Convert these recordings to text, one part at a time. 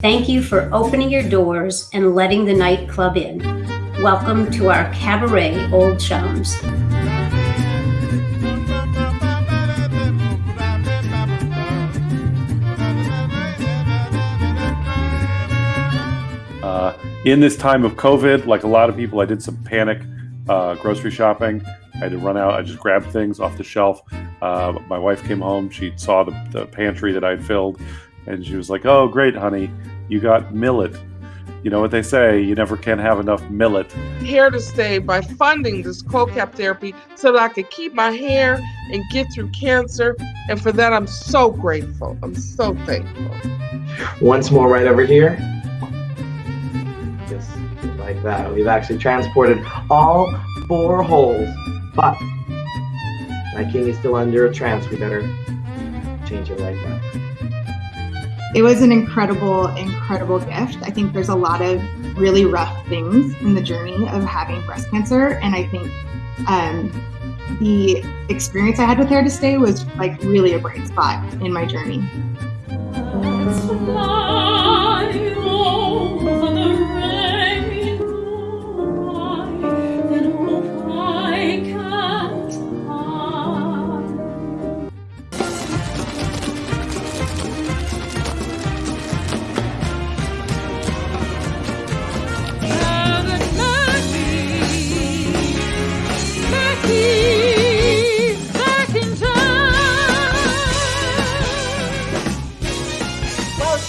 Thank you for opening your doors and letting the nightclub in. Welcome to our cabaret, Old Chums. Uh, in this time of COVID, like a lot of people, I did some panic uh, grocery shopping. I had to run out. I just grabbed things off the shelf. Uh, my wife came home. She saw the, the pantry that I'd filled, and she was like, "Oh, great, honey, you got millet." You know what they say: you never can have enough millet. Hair to Stay by funding this cold cap therapy so that I could keep my hair and get through cancer, and for that I'm so grateful. I'm so thankful. Once more, right over here. Just like that. We've actually transported all four holes, but my king is still under a trance. We better change it like that. It was an incredible, incredible gift. I think there's a lot of really rough things in the journey of having breast cancer, and I think um, the experience I had with Hair to Stay was like really a bright spot in my journey.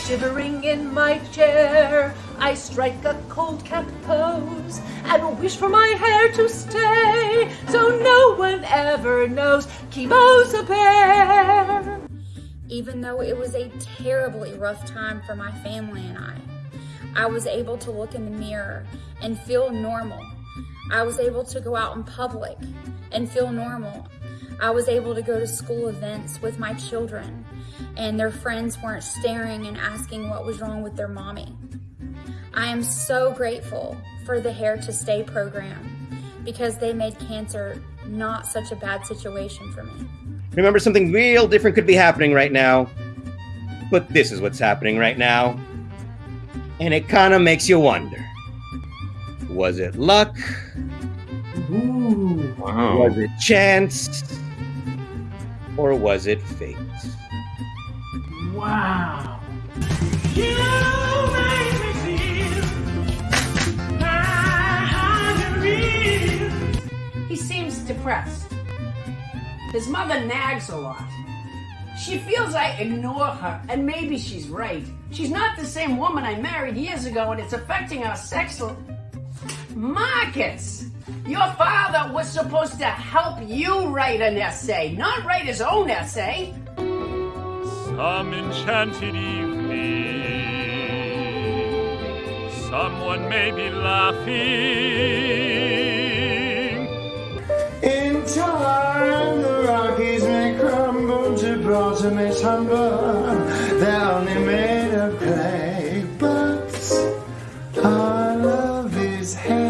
Shivering in my chair, I strike a cold cap pose and wish for my hair to stay so no one ever knows chemo's a bear. Even though it was a terribly rough time for my family and I, I was able to look in the mirror and feel normal. I was able to go out in public and feel normal. I was able to go to school events with my children and their friends weren't staring and asking what was wrong with their mommy. I am so grateful for the Hair to Stay program because they made cancer not such a bad situation for me. Remember, something real different could be happening right now. But this is what's happening right now. And it kind of makes you wonder was it luck? Ooh. Was it chance? Or was it fate? Wow. He seems depressed. His mother nags a lot. She feels I ignore her, and maybe she's right. She's not the same woman I married years ago, and it's affecting our sex. l- Marcus! Your father was supposed to help you write an essay, not write his own essay. Some enchanted evening, someone may be laughing. In time, the Rockies may crumble, Gibraltar may tumble. They're only made of clay, but our love is heavy.